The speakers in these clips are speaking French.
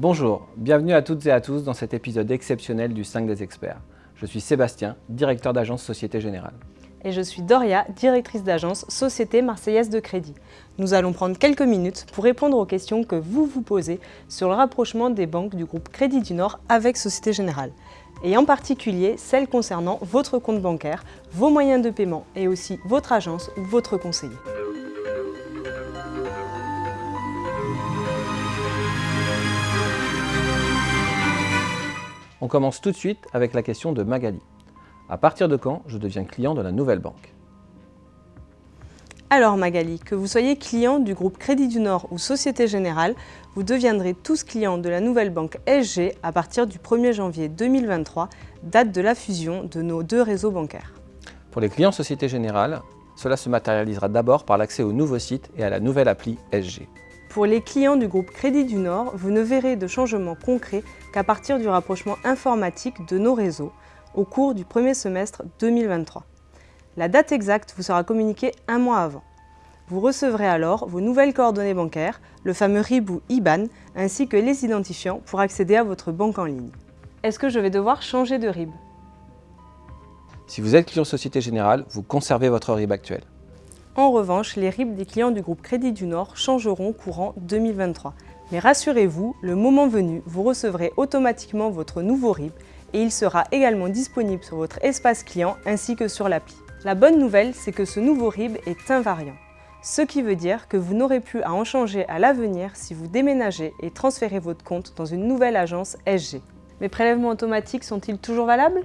Bonjour, bienvenue à toutes et à tous dans cet épisode exceptionnel du 5 des experts. Je suis Sébastien, directeur d'agence Société Générale. Et je suis Doria, directrice d'agence Société Marseillaise de Crédit. Nous allons prendre quelques minutes pour répondre aux questions que vous vous posez sur le rapprochement des banques du groupe Crédit du Nord avec Société Générale. Et en particulier celles concernant votre compte bancaire, vos moyens de paiement et aussi votre agence ou votre conseiller. On commence tout de suite avec la question de Magali. À partir de quand je deviens client de la nouvelle banque? Alors Magali, que vous soyez client du groupe Crédit du Nord ou Société Générale, vous deviendrez tous clients de la nouvelle banque SG à partir du 1er janvier 2023, date de la fusion de nos deux réseaux bancaires. Pour les clients Société Générale, cela se matérialisera d'abord par l'accès au nouveau site et à la nouvelle appli SG. Pour les clients du groupe Crédit du Nord, vous ne verrez de changement concret qu'à partir du rapprochement informatique de nos réseaux au cours du premier semestre 2023. La date exacte vous sera communiquée un mois avant. Vous recevrez alors vos nouvelles coordonnées bancaires, le fameux RIB ou IBAN, ainsi que les identifiants pour accéder à votre banque en ligne. Est-ce que je vais devoir changer de RIB Si vous êtes client Société Générale, vous conservez votre RIB actuel. En revanche, les RIB des clients du groupe Crédit du Nord changeront courant 2023. Mais rassurez-vous, le moment venu, vous recevrez automatiquement votre nouveau RIB et il sera également disponible sur votre espace client ainsi que sur l'appli. La bonne nouvelle, c'est que ce nouveau RIB est invariant, ce qui veut dire que vous n'aurez plus à en changer à l'avenir si vous déménagez et transférez votre compte dans une nouvelle agence SG. Mes prélèvements automatiques sont-ils toujours valables?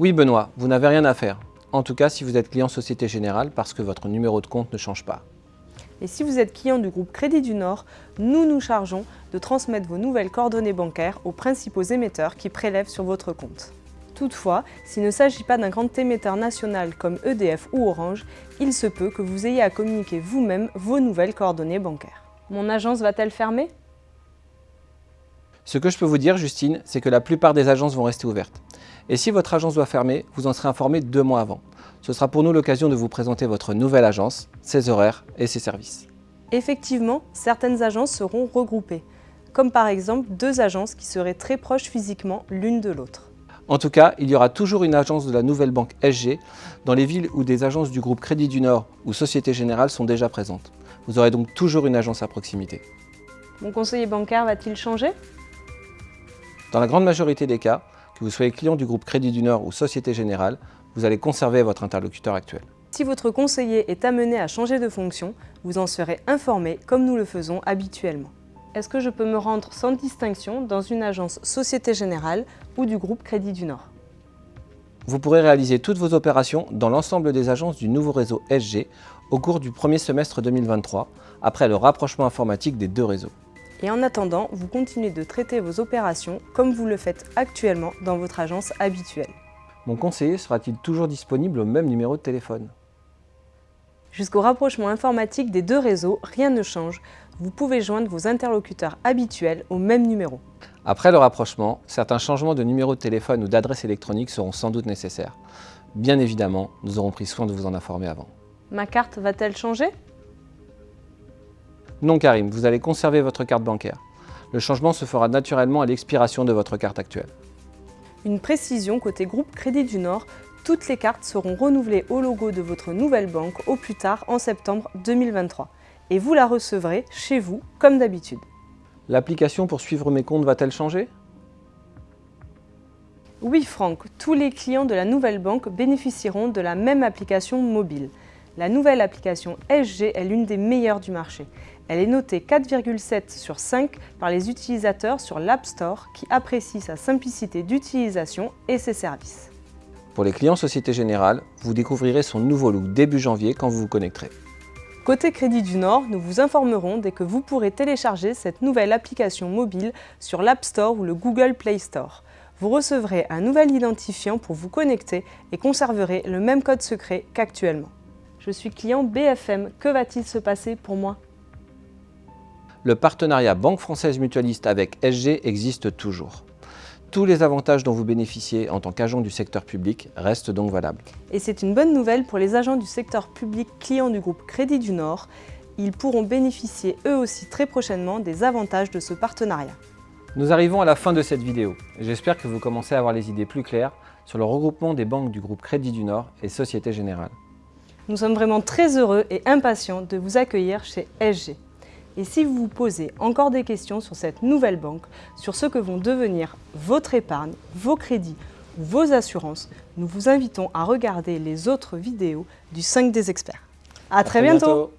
Oui Benoît, vous n'avez rien à faire. En tout cas, si vous êtes client Société Générale parce que votre numéro de compte ne change pas. Et si vous êtes client du groupe Crédit du Nord, nous nous chargeons de transmettre vos nouvelles coordonnées bancaires aux principaux émetteurs qui prélèvent sur votre compte. Toutefois, s'il ne s'agit pas d'un grand émetteur national comme EDF ou Orange, il se peut que vous ayez à communiquer vous-même vos nouvelles coordonnées bancaires. Mon agence va-t-elle fermer? Ce que je peux vous dire, Justine, c'est que la plupart des agences vont rester ouvertes. Et si votre agence doit fermer, vous en serez informé deux mois avant. Ce sera pour nous l'occasion de vous présenter votre nouvelle agence, ses horaires et ses services. Effectivement, certaines agences seront regroupées, comme par exemple deux agences qui seraient très proches physiquement l'une de l'autre. En tout cas, il y aura toujours une agence de la nouvelle banque SG dans les villes où des agences du groupe Crédit du Nord ou Société Générale sont déjà présentes. Vous aurez donc toujours une agence à proximité. Mon conseiller bancaire va-t-il changer? Dans la grande majorité des cas, que vous soyez client du groupe Crédit du Nord ou Société Générale, vous allez conserver votre interlocuteur actuel. Si votre conseiller est amené à changer de fonction, vous en serez informé comme nous le faisons habituellement. Est-ce que je peux me rendre sans distinction dans une agence Société Générale ou du groupe Crédit du Nord? Vous pourrez réaliser toutes vos opérations dans l'ensemble des agences du nouveau réseau SG au cours du premier semestre 2023, après le rapprochement informatique des deux réseaux. Et en attendant, vous continuez de traiter vos opérations comme vous le faites actuellement dans votre agence habituelle. Mon conseiller sera-t-il toujours disponible au même numéro de téléphone? Jusqu'au rapprochement informatique des deux réseaux, rien ne change. Vous pouvez joindre vos interlocuteurs habituels au même numéro. Après le rapprochement, certains changements de numéro de téléphone ou d'adresse électronique seront sans doute nécessaires. Bien évidemment, nous aurons pris soin de vous en informer avant. Ma carte va-t-elle changer? Non Karim, vous allez conserver votre carte bancaire. Le changement se fera naturellement à l'expiration de votre carte actuelle. Une précision côté groupe Crédit du Nord, toutes les cartes seront renouvelées au logo de votre nouvelle banque au plus tard en septembre 2023. Et vous la recevrez chez vous comme d'habitude. L'application pour suivre mes comptes va-t-elle changer? Oui Franck, tous les clients de la nouvelle banque bénéficieront de la même application mobile. La nouvelle application SG est l'une des meilleures du marché. Elle est notée 4,7 sur 5 par les utilisateurs sur l'App Store qui apprécient sa simplicité d'utilisation et ses services. Pour les clients Société Générale, vous découvrirez son nouveau look début janvier quand vous vous connecterez. Côté Crédit du Nord, nous vous informerons dès que vous pourrez télécharger cette nouvelle application mobile sur l'App Store ou le Google Play Store. Vous recevrez un nouvel identifiant pour vous connecter et conserverez le même code secret qu'actuellement. Je suis client BFM, que va-t-il se passer pour moi? Le partenariat Banque Française Mutualiste avec SG existe toujours. Tous les avantages dont vous bénéficiez en tant qu'agent du secteur public restent donc valables. Et c'est une bonne nouvelle pour les agents du secteur public clients du groupe Crédit du Nord. ils pourront bénéficier eux aussi très prochainement des avantages de ce partenariat. Nous arrivons à la fin de cette vidéo. J'espère que vous commencez à avoir les idées plus claires sur le regroupement des banques du groupe Crédit du Nord et Société Générale. Nous sommes vraiment très heureux et impatients de vous accueillir chez SG. Et si vous vous posez encore des questions sur cette nouvelle banque, sur ce que vont devenir votre épargne, vos crédits ou vos assurances, nous vous invitons à regarder les autres vidéos du 5 des experts. À, très, bientôt.